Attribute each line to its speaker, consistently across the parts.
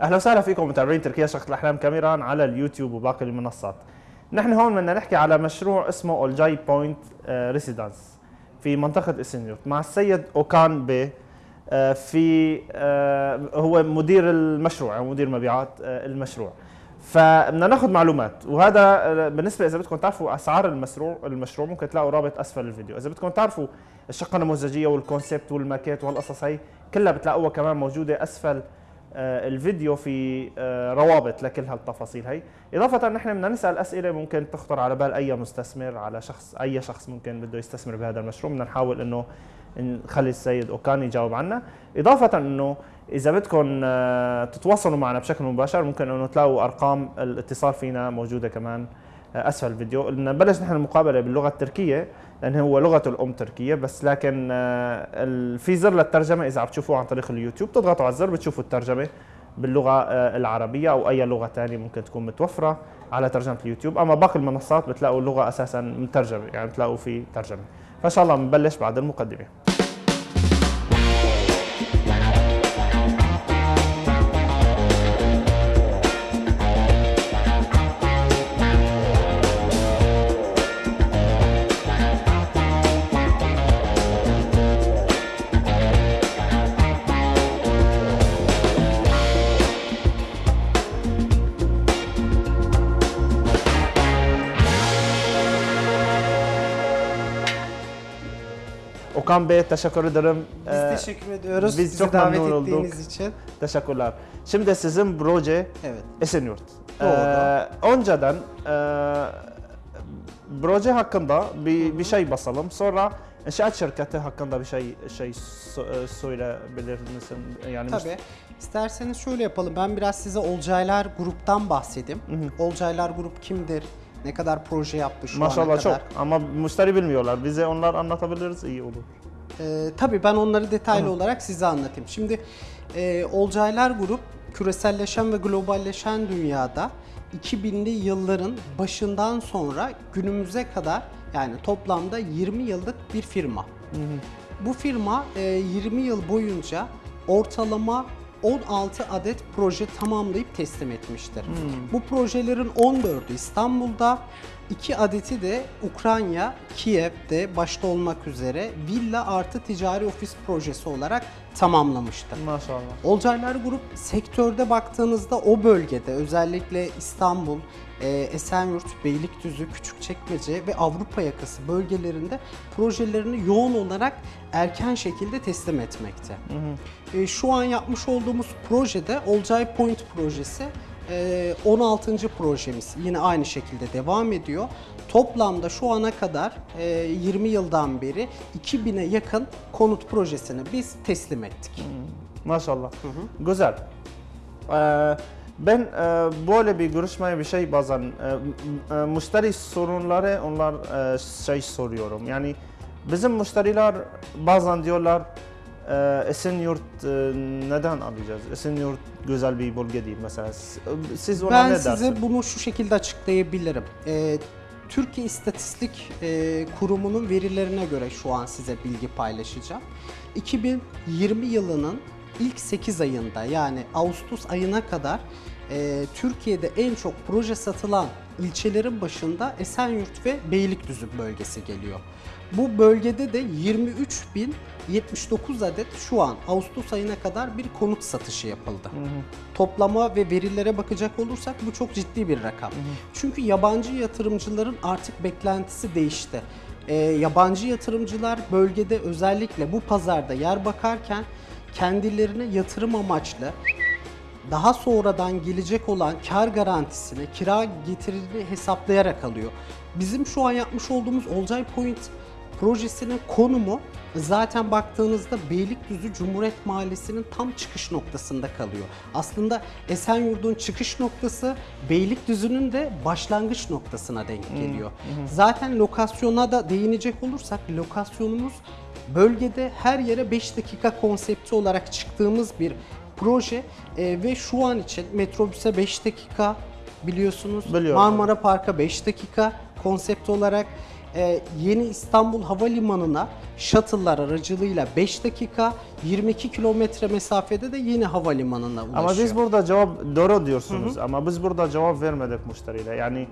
Speaker 1: أهلا وسهلا فيكم متابعين تركيا شقة الأحلام كاميرا على اليوتيوب وباقي المنصات. نحن هون بدنا نحكي على مشروع اسمه اولجاي بوينت ريسيدنس في منطقة اسنيوت مع السيد أوكان بي آه، في آه، هو مدير المشروع أو مدير مبيعات آه، المشروع. فبدنا ناخذ معلومات وهذا بالنسبة إذا بدكم تعرفوا أسعار المشروع المشروع ممكن تلاقوا رابط أسفل الفيديو إذا بدكم تعرفوا الشقة النموذجية والكونسيبت والماكيت والقصص هي كلها بتلاقوها كمان موجودة أسفل الفيديو في آه، روابط لكل هالتفاصيل هي. إضافة نحن بدنا نسأل أسئلة ممكن تخطر على بال أي مستثمر على شخص أي شخص ممكن بده يستثمر بهذا المشروع. بدنا نحاول إنه نخلي السيد أوكان يجاوب عنا. إضافة إنه إذا بدكم آه، تتواصلوا معنا بشكل مباشر ممكن إنه تلاقوا أرقام الاتصال فينا موجودة كمان آه، اسفل الفيديو. نبلش نحن المقابلة باللغة التركية لأن هو لغته الأم تركية بس لكن آه، في زر للترجمة إذا عم تشوفوه عن طريق اليوتيوب تضغطوا على الزر بتشوفوا الترجمة باللغة آه، العربية أو أي لغة ثانية ممكن تكون متوفرة على ترجمة اليوتيوب. أما باقي المنصات بتلاقوا اللغة أساسا مترجمة يعني بتلاقوا في ترجمة. فإن شاء الله بنبلش بعد المقدمة. Okan Bey teşekkür ederim.
Speaker 2: Biz
Speaker 1: Ee,
Speaker 2: teşekkür ediyoruz
Speaker 1: biz
Speaker 2: bizi
Speaker 1: çok
Speaker 2: davet
Speaker 1: memnun olduk.
Speaker 2: ettiğiniz için.
Speaker 1: teşekkürler. Şimdi sizin proje
Speaker 2: Evet.
Speaker 1: Esenyurt.
Speaker 2: Doğru.
Speaker 1: Ee, önceden e, proje hakkında bir, bir şey basalım. Sonra inşaat şirketi hakkında bir şey şey e, söyleyebilir misin? Yani
Speaker 2: Tabii. İsterseniz şöyle yapalım. Ben biraz size Olcaylar Grup'tan bahsedeyim. Olcaylar Grup kimdir? Ne kadar proje yaptı şu ana
Speaker 1: Maşallah çok
Speaker 2: kadar?
Speaker 1: ama müşteri bilmiyorlar. Bize onlar anlatabiliriz iyi olur.
Speaker 2: Ee, tabii ben onları detaylı olarak size anlatayım. Şimdi e, Olcaylar Grup küreselleşen ve globalleşen dünyada 2000'li yılların başından sonra günümüze kadar yani toplamda 20 yıllık bir firma. Bu firma e, 20 yıl boyunca ortalama 16 adet proje tamamlayıp teslim etmiştir. Bu projelerin 14'ü İstanbul'da, 2 adeti de Ukrayna, Kiev'de başta olmak üzere villa artı ticari ofis projesi olarak tamamlamıştır.
Speaker 1: Maşallah.
Speaker 2: Olcaylar Grup sektörde baktığınızda o bölgede özellikle İstanbul, e, Esenyurt, Beylikdüzü, Küçükçekmece ve Avrupa yakası bölgelerinde projelerini yoğun olarak erken şekilde teslim etmekte. E, şu an yapmış olduğumuz projede Olcay Point projesi e, 16. projemiz yine aynı şekilde devam ediyor. Toplamda şu ana kadar e, 20 yıldan beri 2000'e yakın konut projesini biz teslim ettik.
Speaker 1: Maşallah. Güzel. Ee, ben e, böyle bir görüşmeye bir şey bazen e, e, müşteri sorunları onlar e, şey soruyorum. Yani bizim müşteriler bazen diyorlar e, Esenyurt e, neden alacağız? Esenyurt güzel bir bölge değil mesela. S- Siz ona
Speaker 2: Ben
Speaker 1: ne
Speaker 2: size
Speaker 1: dersiniz?
Speaker 2: bunu şu şekilde açıklayabilirim. Ee, Türkiye İstatistik e, Kurumu'nun verilerine göre şu an size bilgi paylaşacağım. 2020 yılının ilk 8 ayında yani Ağustos ayına kadar e, Türkiye'de en çok proje satılan ilçelerin başında Esenyurt ve Beylikdüzü bölgesi geliyor. Bu bölgede de 23.079 adet şu an Ağustos ayına kadar bir konut satışı yapıldı. Toplama ve verilere bakacak olursak bu çok ciddi bir rakam. Çünkü yabancı yatırımcıların artık beklentisi değişti. Ee, yabancı yatırımcılar bölgede özellikle bu pazarda yer bakarken kendilerine yatırım amaçlı daha sonradan gelecek olan kar garantisini, kira getirini hesaplayarak alıyor. Bizim şu an yapmış olduğumuz Olcay Point projesinin konumu zaten baktığınızda Beylikdüzü Cumhuriyet Mahallesi'nin tam çıkış noktasında kalıyor. Aslında Esenyurt'un çıkış noktası Beylikdüzü'nün de başlangıç noktasına denk geliyor. Zaten lokasyona da değinecek olursak lokasyonumuz bölgede her yere 5 dakika konsepti olarak çıktığımız bir proje Ee, ve şu an için metrobüse 5 dakika biliyorsunuz.
Speaker 1: Biliyorum.
Speaker 2: Marmara Park'a 5 dakika konsept olarak e, yeni İstanbul Havalimanı'na shuttle'lar aracılığıyla 5 dakika, 22 kilometre mesafede de yeni havalimanına ulaşıyor.
Speaker 1: Ama biz burada cevap doğru diyorsunuz ama biz burada cevap vermedik müşteriyle. Yani e,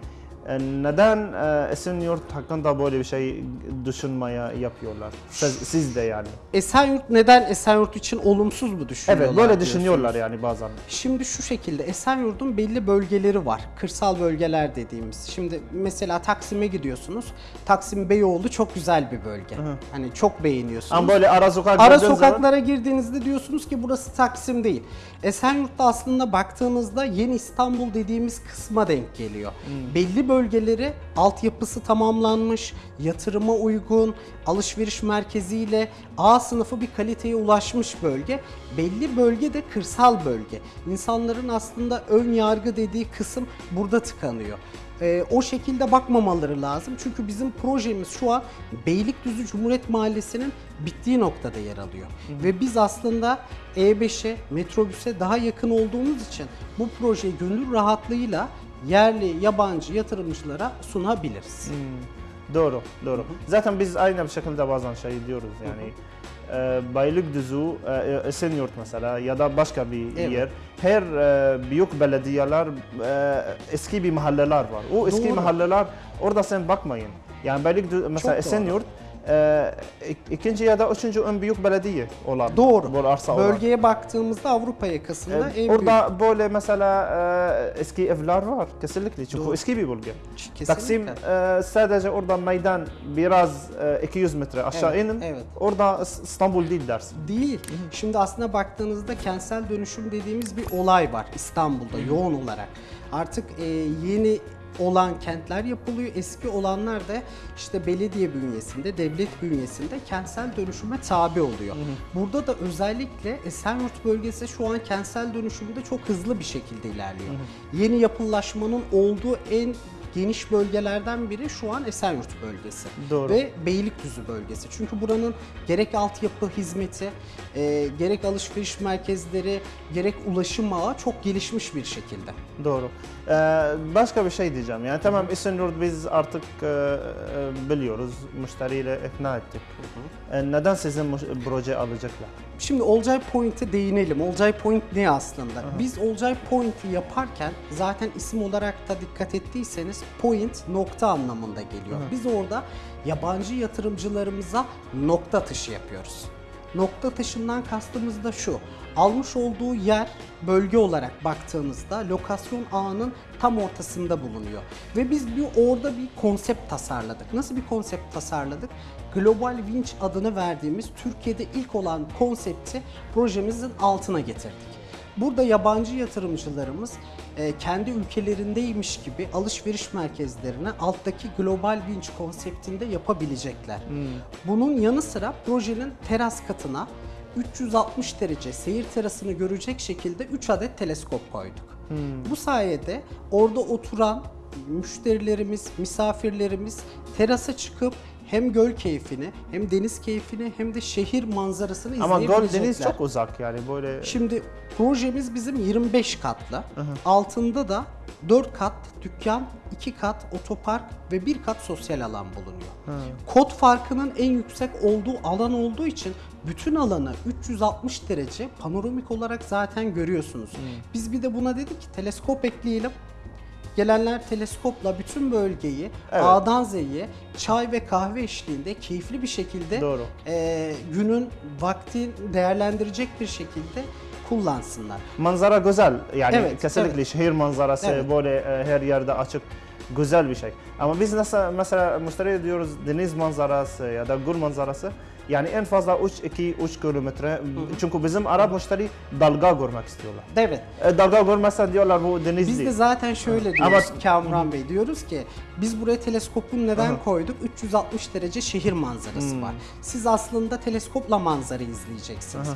Speaker 1: neden e, Esenyurt hakkında böyle bir şey düşünmeye yapıyorlar? Siz, siz de yani.
Speaker 2: Esenyurt neden Esenyurt için olumsuz mu düşünüyorlar?
Speaker 1: Evet böyle düşünüyorlar yani bazen.
Speaker 2: Şimdi şu şekilde Esenyurt'un belli bölgeleri var. Kırsal bölgeler dediğimiz. Şimdi mesela Taksim'e gidiyorsunuz. Taksim Beyoğlu çok güzel bir bölge. Hani çok beğeniyorsunuz.
Speaker 1: Ama böyle ara sokak
Speaker 2: Ara
Speaker 1: gördüğün zaman-
Speaker 2: sokaklara girdiğinizde diyorsunuz ki burası Taksim değil. Esenyurt'ta aslında baktığınızda yeni İstanbul dediğimiz kısma denk geliyor.
Speaker 1: Hmm.
Speaker 2: Belli bölgeleri altyapısı tamamlanmış, yatırıma uygun, alışveriş merkeziyle A sınıfı bir kaliteye ulaşmış bölge. Belli bölge de kırsal bölge. İnsanların aslında ön yargı dediği kısım burada tıkanıyor. Ee, o şekilde bakmamaları lazım. Çünkü bizim projemiz şu an Beylikdüzü Cumhuriyet Mahallesi'nin bittiği noktada yer alıyor. Ve biz aslında E5'e, metrobüse daha yakın olduğumuz için bu projeyi gönül rahatlığıyla yerli, yabancı yatırımcılara sunabiliriz.
Speaker 1: Doğru, doğru. Zaten biz aynı bir şekilde bazen şey diyoruz yani. E, Beylikdüzü, e, Esenyurt mesela ya da başka bir
Speaker 2: Evet.
Speaker 1: yer. Her e, büyük belediyeler e, eski bir mahalleler var. O eski
Speaker 2: Doğru.
Speaker 1: mahalleler orada sen bakmayın. Yani Beylikdüzü mesela. Esenyurt e, ik- ikinci ya da üçüncü en büyük belediye olan.
Speaker 2: Doğru.
Speaker 1: Bu arsa olan.
Speaker 2: Bölgeye baktığımızda Avrupa yakasında
Speaker 1: E,
Speaker 2: en
Speaker 1: orada böyle mesela e, eski evler var kesinlikle çünkü
Speaker 2: Doğru.
Speaker 1: eski bir bölge.
Speaker 2: kesinlikle.
Speaker 1: Taksim e, sadece orada meydan biraz e, 200 metre aşağı
Speaker 2: Evet,
Speaker 1: inin.
Speaker 2: evet.
Speaker 1: Orada İs- İstanbul değil dersin.
Speaker 2: Değil. Şimdi aslında baktığınızda kentsel dönüşüm dediğimiz bir olay var İstanbul'da yoğun olarak. Artık e, yeni olan kentler yapılıyor. Eski olanlar da işte belediye bünyesinde, devlet bünyesinde kentsel dönüşüme tabi oluyor. Burada da özellikle Esenyurt bölgesi şu an kentsel dönüşümde çok hızlı bir şekilde ilerliyor. Yeni yapılaşmanın olduğu en geniş bölgelerden biri şu an Esenyurt bölgesi.
Speaker 1: Doğru.
Speaker 2: Ve Beylikdüzü bölgesi. Çünkü buranın gerek altyapı hizmeti, e, gerek alışveriş merkezleri, gerek ulaşım ağı çok gelişmiş bir şekilde.
Speaker 1: Doğru. E, başka bir şey diyeceğim. Yani tamam Esenyurt biz artık e, e, biliyoruz. Müşteriyle ikna ettik. E, neden sizin proje alacaklar?
Speaker 2: Şimdi Olcay Point'e değinelim. Olcay Point ne aslında? Biz Olcay Point'i yaparken zaten isim olarak da dikkat ettiyseniz point nokta anlamında geliyor. Biz orada yabancı yatırımcılarımıza nokta atışı yapıyoruz. Nokta atışından kastımız da şu. Almış olduğu yer bölge olarak baktığımızda lokasyon ağının tam ortasında bulunuyor. Ve biz bir orada bir konsept tasarladık. Nasıl bir konsept tasarladık? Global Winch adını verdiğimiz Türkiye'de ilk olan konsepti projemizin altına getirdik. Burada yabancı yatırımcılarımız e, kendi ülkelerindeymiş gibi alışveriş merkezlerine alttaki Global Winch konseptinde yapabilecekler. Bunun yanı sıra projenin teras katına 360 derece seyir terasını görecek şekilde 3 adet teleskop koyduk. Bu sayede orada oturan müşterilerimiz, misafirlerimiz terasa çıkıp hem göl keyfini, hem deniz keyfini, hem de şehir manzarasını
Speaker 1: Ama Göl
Speaker 2: izleyebilecekler.
Speaker 1: Deniz çok uzak yani böyle.
Speaker 2: Şimdi projemiz bizim 25 katlı. Altında da 4 kat dükkan, 2 kat otopark ve 1 kat sosyal alan bulunuyor. Kod farkının en yüksek olduğu alan olduğu için bütün alanı 360 derece panoramik olarak zaten görüyorsunuz. Biz bir de buna dedik ki teleskop ekleyelim. Gelenler teleskopla bütün bölgeyi
Speaker 1: Evet.
Speaker 2: A'dan Z'ye çay ve kahve eşliğinde keyifli bir şekilde
Speaker 1: Doğru.
Speaker 2: e, günün vaktin değerlendirecek bir şekilde kullansınlar.
Speaker 1: Manzara güzel yani
Speaker 2: Evet,
Speaker 1: kesinlikle
Speaker 2: evet.
Speaker 1: şehir manzarası
Speaker 2: Evet.
Speaker 1: böyle e, her yerde açık güzel bir şey. Ama biz nasıl mesela müşteriye diyoruz deniz manzarası ya da göl manzarası yani en fazla 3-2-3 kilometre çünkü bizim Arap müşteri dalga görmek istiyorlar.
Speaker 2: Evet.
Speaker 1: E, dalga görmezsen diyorlar bu deniz
Speaker 2: Biz
Speaker 1: değil.
Speaker 2: de zaten şöyle
Speaker 1: Ama-
Speaker 2: diyoruz Kamran Bey diyoruz ki biz buraya teleskopun neden koyduk? 360 derece şehir manzarası var. Siz aslında teleskopla manzara izleyeceksiniz.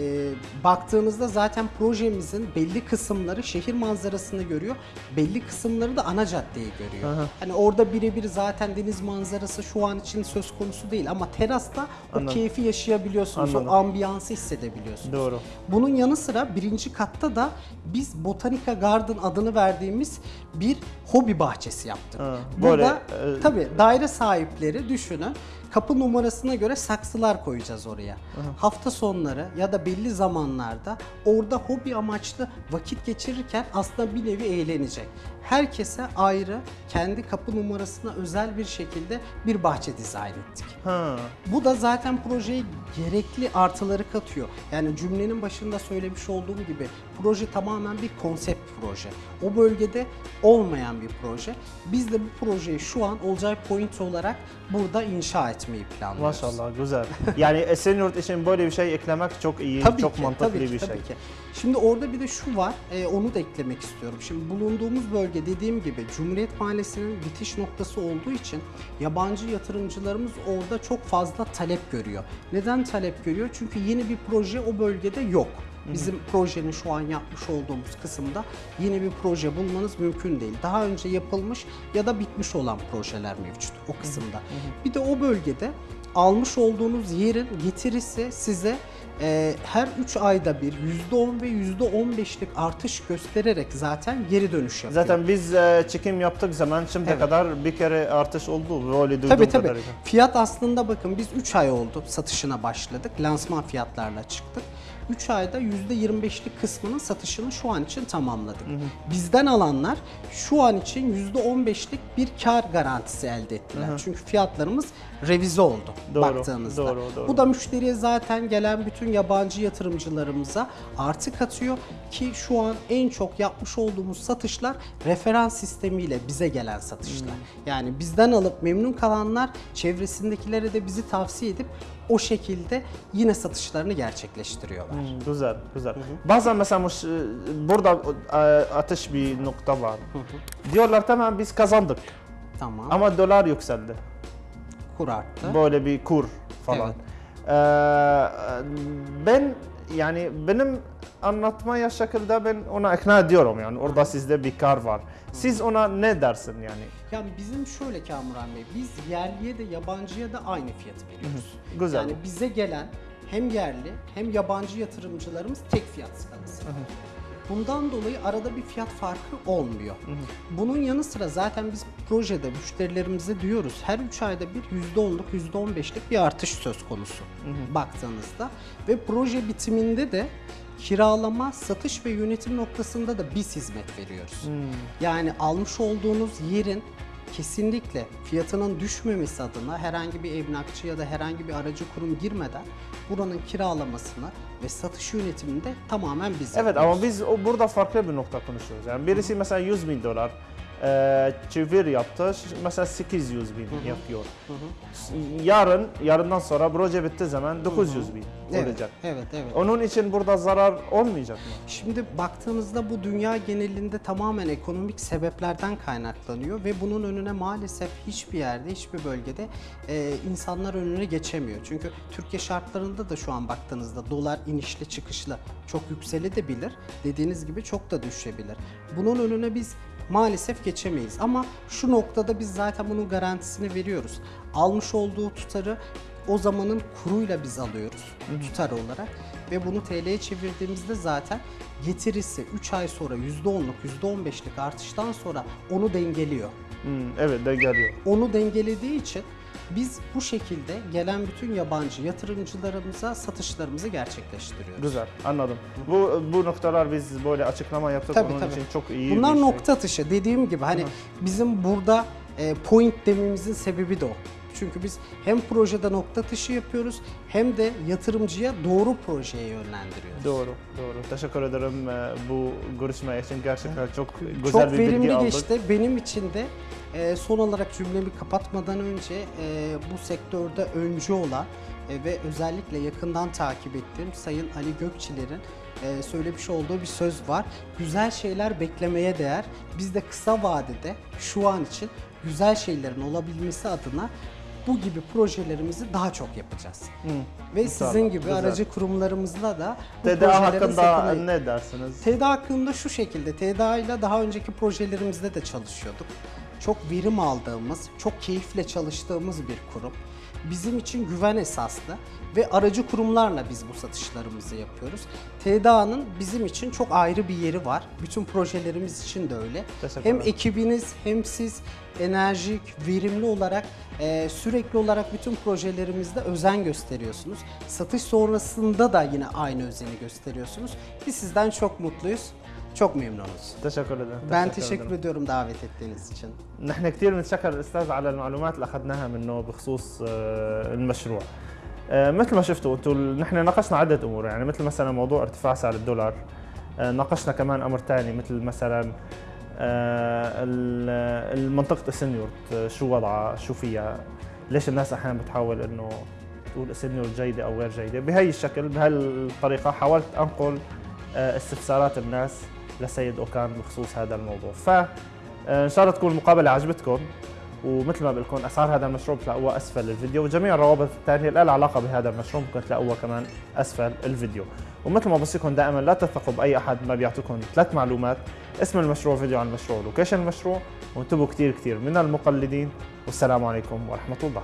Speaker 2: E, baktığınızda zaten projemizin belli kısımları şehir manzarasını görüyor. Belli kısımları da ana caddeyi görüyor.
Speaker 1: Aha.
Speaker 2: Hani orada birebir zaten deniz manzarası şu an için söz konusu değil ama terasta o
Speaker 1: Anladım.
Speaker 2: keyfi yaşayabiliyorsunuz.
Speaker 1: Anladım.
Speaker 2: O ambiyansı hissedebiliyorsunuz.
Speaker 1: Doğru.
Speaker 2: Bunun yanı sıra birinci katta da biz Botanica Garden adını verdiğimiz bir hobi bahçesi yaptık.
Speaker 1: Ha,
Speaker 2: Burada
Speaker 1: böyle, e,
Speaker 2: tabii daire sahipleri düşünün kapı numarasına göre saksılar koyacağız oraya. Hafta sonları ya da belli zamanlarda orada hobi amaçlı vakit geçirirken aslında bir nevi eğlenecek. Herkese ayrı kendi kapı numarasına özel bir şekilde bir bahçe dizayn ettik.
Speaker 1: Ha.
Speaker 2: Bu da zaten projeye gerekli artıları katıyor. Yani cümlenin başında söylemiş olduğum gibi proje tamamen bir konsept proje. O bölgede olmayan bir proje. Biz de bu projeyi şu an Olcay Point olarak burada inşa etmeyi planlıyoruz.
Speaker 1: Maşallah güzel. Yani Esenyurt için böyle bir şey eklemek çok iyi,
Speaker 2: Tabii
Speaker 1: çok
Speaker 2: ki,
Speaker 1: mantıklı
Speaker 2: tabii ki,
Speaker 1: bir
Speaker 2: tabii
Speaker 1: şey.
Speaker 2: ki. Şimdi orada bir de şu var, e, onu da eklemek istiyorum. Şimdi bulunduğumuz bölge dediğim gibi Cumhuriyet Mahallesi'nin bitiş noktası olduğu için yabancı yatırımcılarımız orada çok fazla talep görüyor. Neden talep görüyor? Çünkü yeni bir proje o bölgede yok. Bizim projenin şu an yapmış olduğumuz kısımda yeni bir proje bulmanız mümkün değil. Daha önce yapılmış ya da bitmiş olan projeler mevcut o kısımda. Bir de o bölgede almış olduğunuz yerin getirisi size e, her 3 ayda bir %10 ve %15'lik artış göstererek zaten geri dönüş yapıyor.
Speaker 1: Zaten biz e, çekim yaptık zaman şimdiye
Speaker 2: Evet.
Speaker 1: kadar bir kere artış oldu. Böyle duyduğum
Speaker 2: Tabii tabii.
Speaker 1: kadarıyla.
Speaker 2: Fiyat aslında bakın biz 3 ay oldu satışına başladık. Lansman fiyatlarla çıktık. 3 ayda %25'lik kısmının satışını şu an için tamamladık. Bizden alanlar şu an için %15'lik bir kar garantisi elde ettiler. Çünkü fiyatlarımız revize oldu
Speaker 1: Doğru,
Speaker 2: baktığınızda.
Speaker 1: doğru, doğru.
Speaker 2: Bu da müşteriye zaten gelen bütün yabancı yatırımcılarımıza artı katıyor ki şu an en çok yapmış olduğumuz satışlar referans sistemiyle bize gelen satışlar. Yani bizden alıp memnun kalanlar çevresindekilere de bizi tavsiye edip o şekilde yine satışlarını gerçekleştiriyorlar.
Speaker 1: Hmm, güzel, güzel. Bazen mesela muş- burada e, ateş bir nokta var. Diyorlar tamam biz kazandık
Speaker 2: Tamam.
Speaker 1: ama dolar yükseldi.
Speaker 2: kur arttı.
Speaker 1: Böyle bir kur falan.
Speaker 2: Evet.
Speaker 1: Ee, ben yani benim anlatmaya şekilde ben ona ikna ediyorum yani orada sizde bir kar var. Siz ona ne dersin yani?
Speaker 2: Yani bizim şöyle Kamuran Bey, biz yerliye de yabancıya da aynı fiyatı veriyoruz.
Speaker 1: Güzel.
Speaker 2: Yani bize gelen hem yerli hem yabancı yatırımcılarımız tek fiyat skalası. Bundan dolayı arada bir fiyat farkı olmuyor. Bunun yanı sıra zaten biz projede müşterilerimize diyoruz her 3 ayda bir %10'luk %15'lik bir artış söz konusu baktığınızda. Ve proje bitiminde de kiralama, satış ve yönetim noktasında da biz hizmet veriyoruz. Yani almış olduğunuz yerin kesinlikle fiyatının düşmemesi adına herhangi bir emlakçı ya da herhangi bir aracı kurum girmeden buranın kiralamasını ve satış yönetimini de tamamen biz
Speaker 1: Evet
Speaker 2: yapıyoruz.
Speaker 1: ama biz o burada farklı bir nokta konuşuyoruz. Yani birisi mesela 100 bin dolar e, çevir yaptı. Mesela 800 bin yapıyor. Yarın, yarından sonra proje bitti zaman 900 bin
Speaker 2: evet,
Speaker 1: olacak.
Speaker 2: Evet, evet.
Speaker 1: Onun için burada zarar olmayacak mı?
Speaker 2: Şimdi baktığınızda bu dünya genelinde tamamen ekonomik sebeplerden kaynaklanıyor ve bunun önüne maalesef hiçbir yerde, hiçbir bölgede e, insanlar önüne geçemiyor. Çünkü Türkiye şartlarında da şu an baktığınızda dolar inişli çıkışlı çok yükselebilir. Dediğiniz gibi çok da düşebilir. Bunun önüne biz maalesef geçemeyiz ama şu noktada biz zaten bunun garantisini veriyoruz. Almış olduğu tutarı o zamanın kuruyla biz alıyoruz tutar olarak ve bunu TL'ye çevirdiğimizde zaten getirisi 3 ay sonra %10'luk %15'lik artıştan sonra onu dengeliyor.
Speaker 1: Hmm, evet de geliyor.
Speaker 2: Onu dengelediği için biz bu şekilde gelen bütün yabancı yatırımcılarımıza satışlarımızı gerçekleştiriyoruz.
Speaker 1: Güzel anladım. Bu bu noktalar biz böyle açıklama yaptık
Speaker 2: Tabii,
Speaker 1: onun
Speaker 2: tabii.
Speaker 1: için çok iyi
Speaker 2: Bunlar
Speaker 1: bir şey.
Speaker 2: nokta atışı. Dediğim gibi hani bizim burada e, point dememizin sebebi de o. Çünkü biz hem projede nokta atışı yapıyoruz hem de yatırımcıya doğru projeye yönlendiriyoruz.
Speaker 1: Doğru, doğru. Teşekkür ederim e, bu görüşme için. Gerçekten çok güzel
Speaker 2: Çok
Speaker 1: bir bilgi
Speaker 2: verimli
Speaker 1: aldık.
Speaker 2: geçti. Benim için de e, son olarak cümlemi kapatmadan önce e, bu sektörde öncü olan e, ve özellikle yakından takip ettiğim Sayın Ali Gökçiler'in e, söylemiş olduğu bir söz var. Güzel şeyler beklemeye değer. Biz de kısa vadede şu an için güzel şeylerin olabilmesi adına bu gibi projelerimizi daha çok yapacağız. Ve
Speaker 1: İnşallah,
Speaker 2: sizin gibi
Speaker 1: güzel.
Speaker 2: aracı kurumlarımızla da bu
Speaker 1: TDA hakkında
Speaker 2: setini-
Speaker 1: ne dersiniz?
Speaker 2: TDA hakkında şu şekilde, TDA ile daha önceki projelerimizde de çalışıyorduk. Çok verim aldığımız, çok keyifle çalıştığımız bir kurum. Bizim için güven esaslı ve aracı kurumlarla biz bu satışlarımızı yapıyoruz. TDA'nın bizim için çok ayrı bir yeri var. Bütün projelerimiz için de öyle.
Speaker 1: Teşekkür
Speaker 2: Hem ekibiniz hem siz enerjik, verimli olarak e, sürekli olarak bütün projelerimizde özen gösteriyorsunuz. Satış sonrasında da yine aynı özeni gösteriyorsunuz. Biz sizden çok mutluyuz. Çok memnunuz.
Speaker 1: تشكر ederim.
Speaker 2: Ben
Speaker 1: teşekkür
Speaker 2: teşekkür
Speaker 1: ederim.
Speaker 2: ediyorum davet ettiğiniz için.
Speaker 1: نحن كثير بنتشكر الأستاذ على المعلومات اللي أخذناها منه بخصوص آه، المشروع. آه، مثل ما شفتوا أنتم نحن ناقشنا عدة أمور يعني مثل مثلا موضوع ارتفاع سعر الدولار آه، ناقشنا كمان أمر ثاني مثل مثلا ال- المنطقة السنيور شو وضعها شو فيها ليش الناس أحيانا بتحاول إنه تقول السنيور جيدة أو غير جيدة بهي الشكل بهالطريقة حاولت أنقل استفسارات الناس لسيد أوكان بخصوص هذا الموضوع. ف آه، إن شاء الله تكون المقابلة عجبتكم ومثل ما بقول لكم أسعار هذا المشروع بتلاقوها أسفل الفيديو وجميع الروابط الثانية اللي لها علاقة بهذا المشروع ممكن تلاقوها كمان أسفل الفيديو. ومثل ما بوصيكم دائما لا تثقوا بأي أحد ما بيعطيكم ثلاث معلومات اسم المشروع فيديو عن المشروع لوكيشن المشروع وانتبهوا كثير كثير من المقلدين والسلام عليكم ورحمة الله.